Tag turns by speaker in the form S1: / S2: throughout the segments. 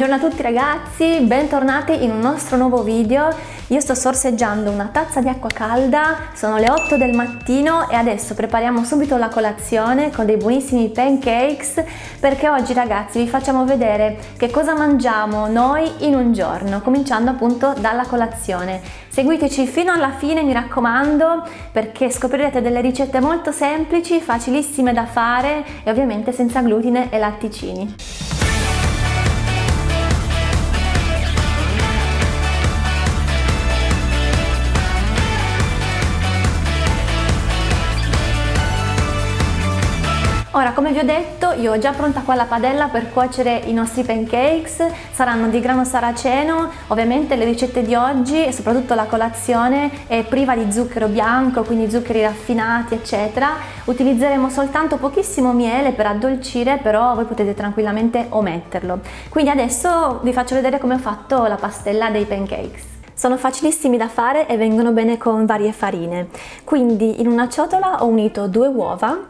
S1: Buongiorno a tutti ragazzi, bentornati in un nostro nuovo video. Io sto sorseggiando una tazza di acqua calda, sono le 8 del mattino e adesso prepariamo subito la colazione con dei buonissimi pancakes perché oggi ragazzi vi facciamo vedere che cosa mangiamo noi in un giorno, cominciando appunto dalla colazione. Seguiteci fino alla fine mi raccomando perché scoprirete delle ricette molto semplici, facilissime da fare e ovviamente senza glutine e latticini. Ora come vi ho detto io ho già pronta qua la padella per cuocere i nostri pancakes, saranno di grano saraceno, ovviamente le ricette di oggi e soprattutto la colazione è priva di zucchero bianco, quindi zuccheri raffinati eccetera, utilizzeremo soltanto pochissimo miele per addolcire però voi potete tranquillamente ometterlo. Quindi adesso vi faccio vedere come ho fatto la pastella dei pancakes. Sono facilissimi da fare e vengono bene con varie farine. Quindi in una ciotola ho unito due uova,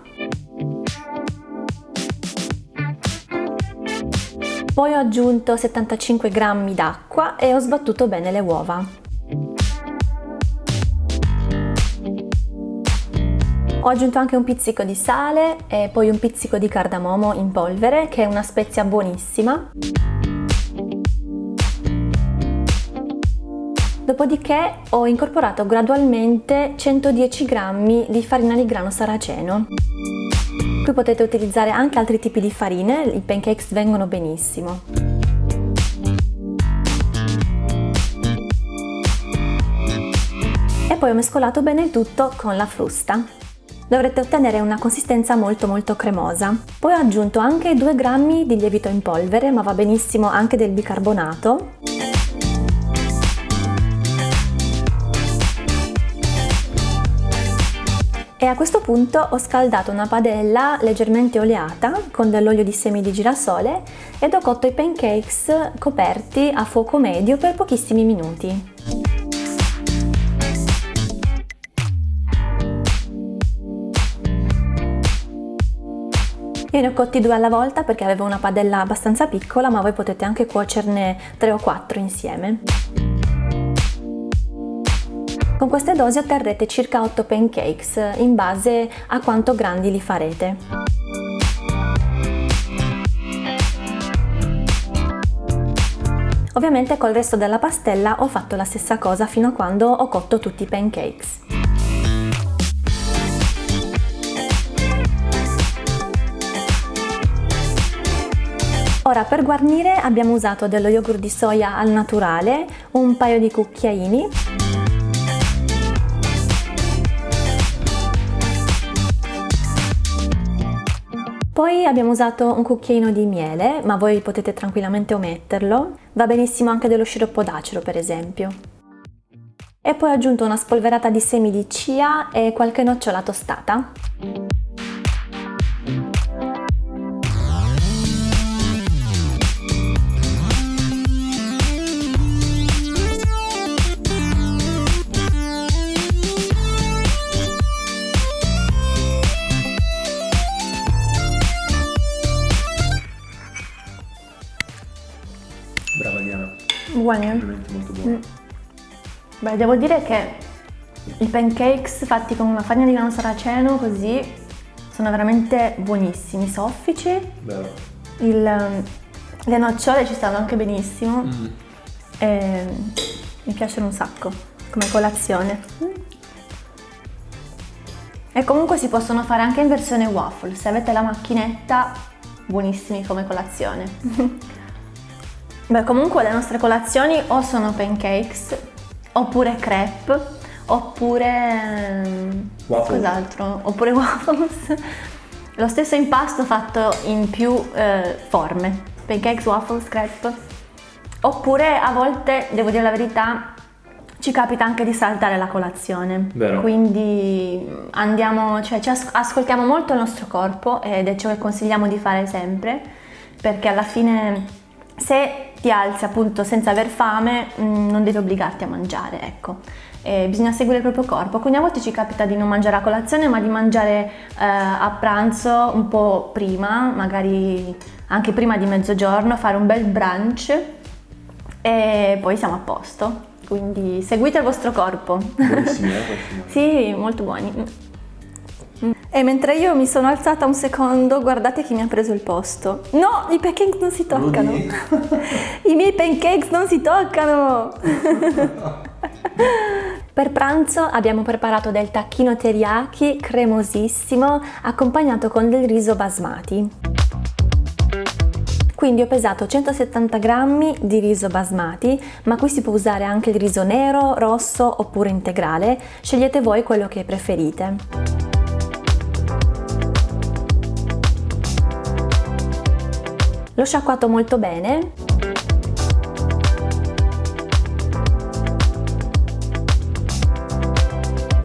S1: Poi ho aggiunto 75 g d'acqua e ho sbattuto bene le uova. Ho aggiunto anche un pizzico di sale e poi un pizzico di cardamomo in polvere che è una spezia buonissima. Dopodiché ho incorporato gradualmente 110 g di farina di grano saraceno. Qui potete utilizzare anche altri tipi di farine, i pancakes vengono benissimo. E poi ho mescolato bene il tutto con la frusta. Dovrete ottenere una consistenza molto molto cremosa. Poi ho aggiunto anche 2 grammi di lievito in polvere, ma va benissimo anche del bicarbonato. A questo punto ho scaldato una padella leggermente oleata con dell'olio di semi di girasole ed ho cotto i pancakes coperti a fuoco medio per pochissimi minuti. Io ne ho cotti due alla volta perché avevo una padella abbastanza piccola ma voi potete anche cuocerne tre o quattro insieme. Con queste dosi otterrete circa 8 pancakes in base a quanto grandi li farete. Ovviamente col resto della pastella ho fatto la stessa cosa fino a quando ho cotto tutti i pancakes. Ora per guarnire abbiamo usato dello yogurt di soia al naturale, un paio di cucchiaini Poi abbiamo usato un cucchiaino di miele, ma voi potete tranquillamente ometterlo. Va benissimo anche dello sciroppo d'acero, per esempio. E poi ho aggiunto una spolverata di semi di chia e qualche nocciola tostata. Buoni?
S2: Molto buoni. Mm.
S1: Beh, devo dire che i pancakes fatti con una farina di grano saraceno così sono veramente buonissimi, soffici. Il, le nocciole ci stanno anche benissimo. Mm. E mi piacciono un sacco come colazione. E comunque si possono fare anche in versione waffle, se avete la macchinetta, buonissimi come colazione. Beh, comunque le nostre colazioni o sono pancakes, oppure crepe, oppure... cos'altro? Oppure waffles. Lo stesso impasto fatto in più eh, forme, pancakes, waffles, crepe. Oppure a volte, devo dire la verità, ci capita anche di saltare la colazione.
S2: Vero.
S1: Quindi andiamo, cioè ci ascoltiamo molto il nostro corpo ed è ciò che consigliamo di fare sempre, perché alla fine se ti alzi appunto senza aver fame, mm, non devi obbligarti a mangiare, ecco. E bisogna seguire il proprio corpo, quindi a volte ci capita di non mangiare a colazione ma di mangiare eh, a pranzo un po' prima, magari anche prima di mezzogiorno, fare un bel brunch e poi siamo a posto. Quindi seguite il vostro corpo.
S2: Buonissimi, eh?
S1: sì, molto buoni. E mentre io mi sono alzata un secondo, guardate chi mi ha preso il posto. No, i pancakes non si toccano. I miei pancakes non si toccano. per pranzo abbiamo preparato del tacchino teriyaki cremosissimo accompagnato con del riso basmati. Quindi ho pesato 170 g di riso basmati, ma qui si può usare anche il riso nero, rosso oppure integrale, scegliete voi quello che preferite. L'ho sciacquato molto bene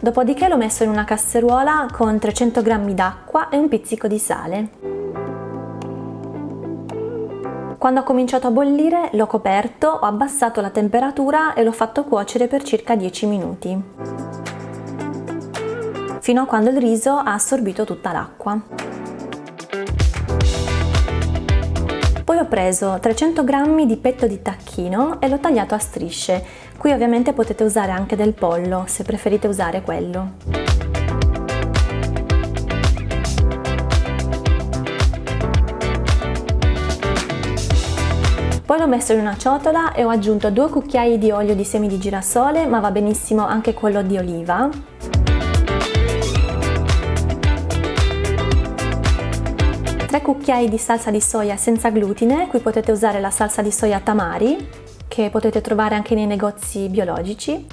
S1: Dopodiché l'ho messo in una casseruola con 300 g d'acqua e un pizzico di sale. Quando ha cominciato a bollire l'ho coperto, ho abbassato la temperatura e l'ho fatto cuocere per circa 10 minuti, fino a quando il riso ha assorbito tutta l'acqua. Poi ho preso 300 g di petto di tacchino e l'ho tagliato a strisce. Qui ovviamente potete usare anche del pollo, se preferite usare quello. Poi l'ho messo in una ciotola e ho aggiunto due cucchiai di olio di semi di girasole, ma va benissimo anche quello di oliva. Tre cucchiai di salsa di soia senza glutine, qui potete usare la salsa di soia tamari, che potete trovare anche nei negozi biologici.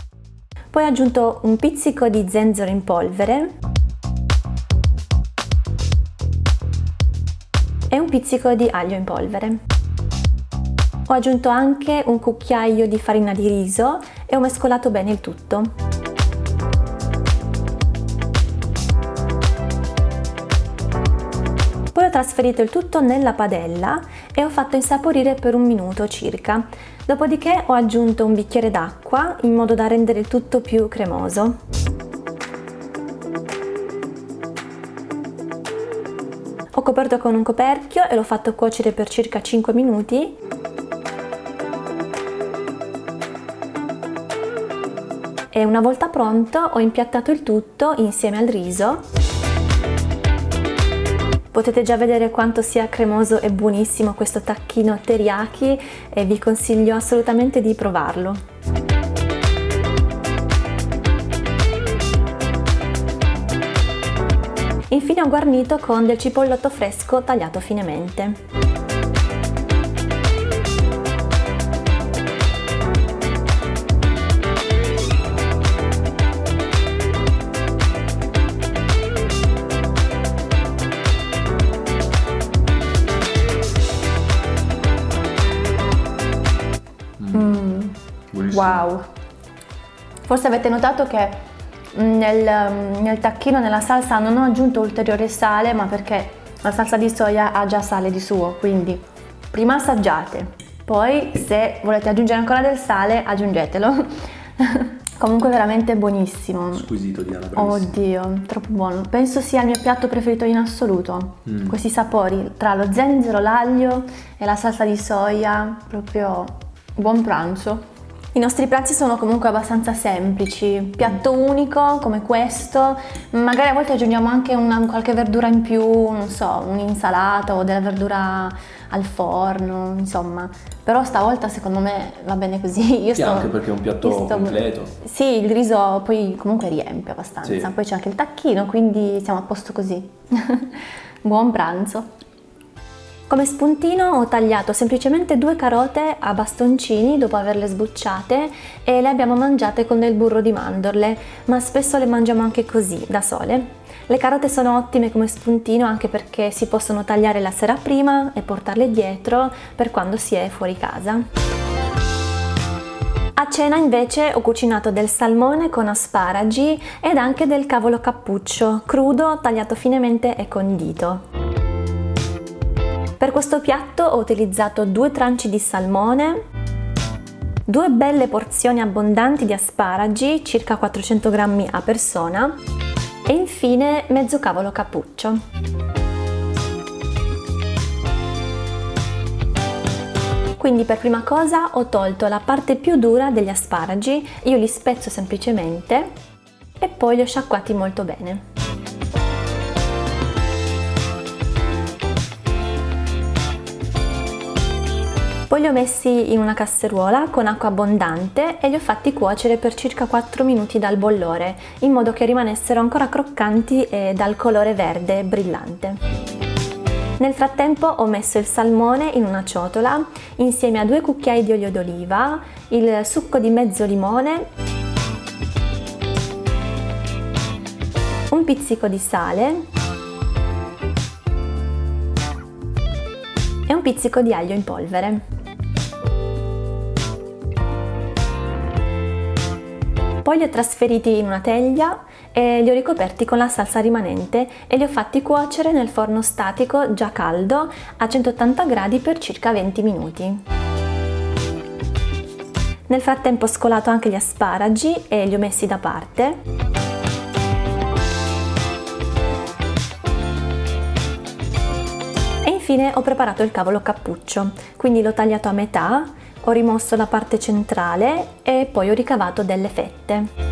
S1: Poi ho aggiunto un pizzico di zenzero in polvere e un pizzico di aglio in polvere. Ho aggiunto anche un cucchiaio di farina di riso e ho mescolato bene il tutto. Poi ho trasferito il tutto nella padella e ho fatto insaporire per un minuto circa. Dopodiché ho aggiunto un bicchiere d'acqua in modo da rendere il tutto più cremoso. Ho coperto con un coperchio e l'ho fatto cuocere per circa 5 minuti e una volta pronto ho impiattato il tutto insieme al riso. Potete già vedere quanto sia cremoso e buonissimo questo tacchino teriyaki e vi consiglio assolutamente di provarlo. Infine ho guarnito con del cipollotto fresco tagliato finemente. Wow! Forse avete notato che mm, nel, mm, nel tacchino, nella salsa, non ho aggiunto ulteriore sale, ma perché la salsa di soia ha già sale di suo, quindi prima assaggiate, poi se volete aggiungere ancora del sale aggiungetelo. Comunque veramente buonissimo.
S2: Squisito Diana, bravissimo.
S1: Oddio, troppo buono. Penso sia il mio piatto preferito in assoluto. Mm. Questi sapori tra lo zenzero, l'aglio e la salsa di soia, proprio buon pranzo. I nostri pranzi sono comunque abbastanza semplici, piatto unico come questo, magari a volte aggiungiamo anche una, qualche verdura in più, non so, un'insalata o della verdura al forno, insomma. Però stavolta secondo me va bene così.
S2: Io sì, sto, anche perché è un piatto sto, completo.
S1: Sì, il riso poi comunque riempie abbastanza, sì. poi c'è anche il tacchino, quindi siamo a posto così. Buon pranzo! Come spuntino ho tagliato semplicemente due carote a bastoncini dopo averle sbucciate e le abbiamo mangiate con del burro di mandorle, ma spesso le mangiamo anche così, da sole. Le carote sono ottime come spuntino anche perché si possono tagliare la sera prima e portarle dietro per quando si è fuori casa. A cena invece ho cucinato del salmone con asparagi ed anche del cavolo cappuccio, crudo, tagliato finemente e condito. Per questo piatto ho utilizzato due tranci di salmone, due belle porzioni abbondanti di asparagi, circa 400 grammi a persona, e infine mezzo cavolo cappuccio. Quindi per prima cosa ho tolto la parte più dura degli asparagi, io li spezzo semplicemente e poi li ho sciacquati molto bene. Poi li ho messi in una casseruola con acqua abbondante e li ho fatti cuocere per circa 4 minuti dal bollore, in modo che rimanessero ancora croccanti e dal colore verde brillante. Nel frattempo ho messo il salmone in una ciotola insieme a due cucchiai di olio d'oliva, il succo di mezzo limone, un pizzico di sale e un pizzico di aglio in polvere. Poi li ho trasferiti in una teglia e li ho ricoperti con la salsa rimanente e li ho fatti cuocere nel forno statico già caldo a 180 gradi per circa 20 minuti. Nel frattempo ho scolato anche gli asparagi e li ho messi da parte. E infine ho preparato il cavolo cappuccio, quindi l'ho tagliato a metà ho rimosso la parte centrale e poi ho ricavato delle fette.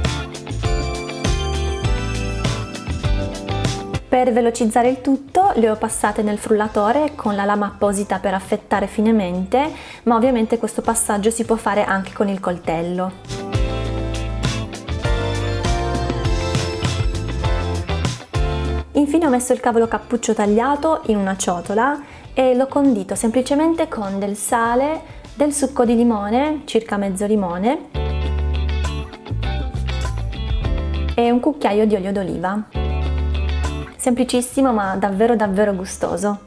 S1: Per velocizzare il tutto le ho passate nel frullatore con la lama apposita per affettare finemente, ma ovviamente questo passaggio si può fare anche con il coltello. Infine ho messo il cavolo cappuccio tagliato in una ciotola e l'ho condito semplicemente con del sale, del succo di limone, circa mezzo limone, e un cucchiaio di olio d'oliva. Semplicissimo ma davvero davvero gustoso.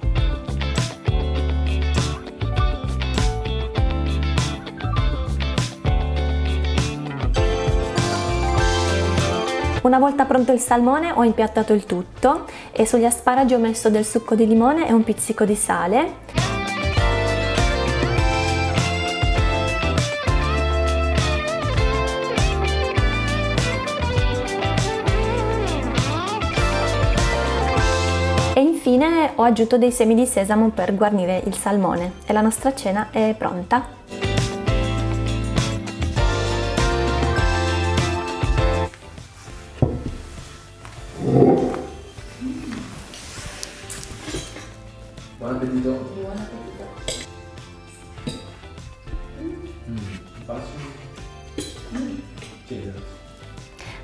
S1: Una volta pronto il salmone ho impiattato il tutto e sugli asparagi ho messo del succo di limone e un pizzico di sale ho aggiunto dei semi di sesamo per guarnire il salmone e la nostra cena è pronta.
S2: Buon appetito! Buon appetito!
S1: Mm,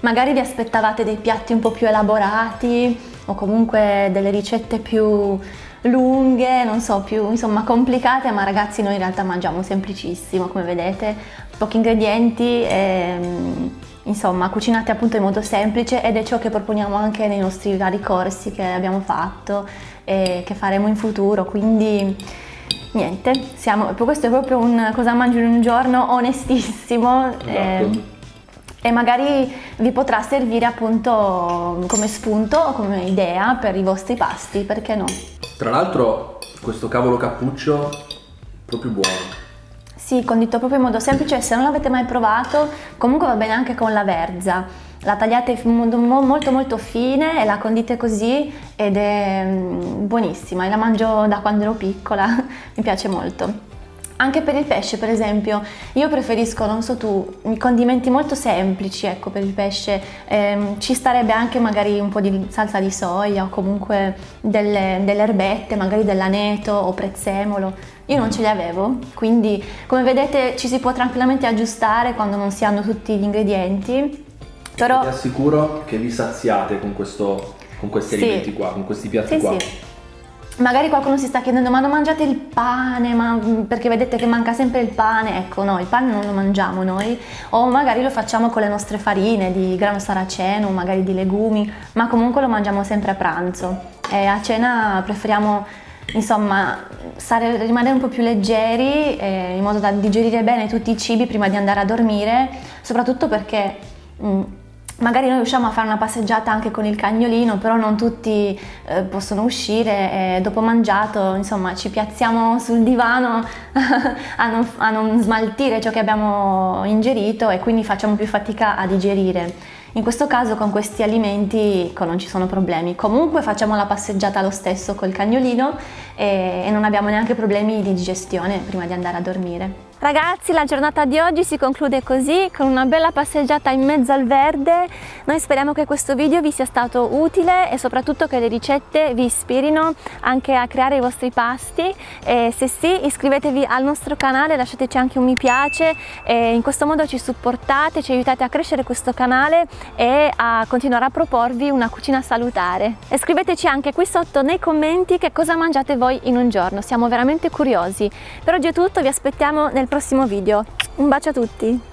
S1: Magari vi aspettavate dei piatti un po' più elaborati, o comunque delle ricette più lunghe, non so, più insomma complicate, ma ragazzi noi in realtà mangiamo semplicissimo, come vedete, pochi ingredienti e insomma cucinate appunto in modo semplice ed è ciò che proponiamo anche nei nostri vari corsi che abbiamo fatto e che faremo in futuro, quindi niente, siamo, questo è proprio un cosa mangio in un giorno onestissimo. Esatto. Eh, e magari vi potrà servire appunto come spunto o come idea per i vostri pasti, perché no?
S2: Tra l'altro questo cavolo cappuccio è proprio buono.
S1: Sì, condito proprio in modo semplice, se non l'avete mai provato comunque va bene anche con la verza. La tagliate in modo molto molto fine e la condite così ed è mm, buonissima, la mangio da quando ero piccola, mi piace molto. Anche per il pesce, per esempio, io preferisco, non so tu, condimenti molto semplici, ecco, per il pesce. Eh, ci starebbe anche magari un po' di salsa di soia o comunque delle, delle erbette, magari dell'aneto o prezzemolo. Io non ce li avevo, quindi come vedete ci si può tranquillamente aggiustare quando non si hanno tutti gli ingredienti.
S2: Però... Vi assicuro che vi saziate con, questo, con questi sì. alimenti qua, con questi piatti sì, qua. Sì.
S1: Magari qualcuno si sta chiedendo ma non mangiate il pane? Ma, mm, perché vedete che manca sempre il pane, ecco no, il pane non lo mangiamo noi. O magari lo facciamo con le nostre farine di grano saraceno, magari di legumi, ma comunque lo mangiamo sempre a pranzo. E a cena preferiamo insomma stare, rimanere un po' più leggeri eh, in modo da digerire bene tutti i cibi prima di andare a dormire, soprattutto perché mh, mm, Magari noi usciamo a fare una passeggiata anche con il cagnolino, però non tutti eh, possono uscire e dopo mangiato, insomma, ci piazziamo sul divano a, non, a non smaltire ciò che abbiamo ingerito e quindi facciamo più fatica a digerire. In questo caso con questi alimenti ecco, non ci sono problemi. Comunque facciamo la passeggiata lo stesso col cagnolino e, e non abbiamo neanche problemi di digestione prima di andare a dormire. Ragazzi la giornata di oggi si conclude così con una bella passeggiata in mezzo al verde. Noi speriamo che questo video vi sia stato utile e soprattutto che le ricette vi ispirino anche a creare i vostri pasti. E se sì iscrivetevi al nostro canale lasciateci anche un mi piace e in questo modo ci supportate ci aiutate a crescere questo canale e a continuare a proporvi una cucina salutare. E scriveteci anche qui sotto nei commenti che cosa mangiate voi in un giorno. Siamo veramente curiosi. Per oggi è tutto vi aspettiamo nel prossimo video. Un bacio a tutti!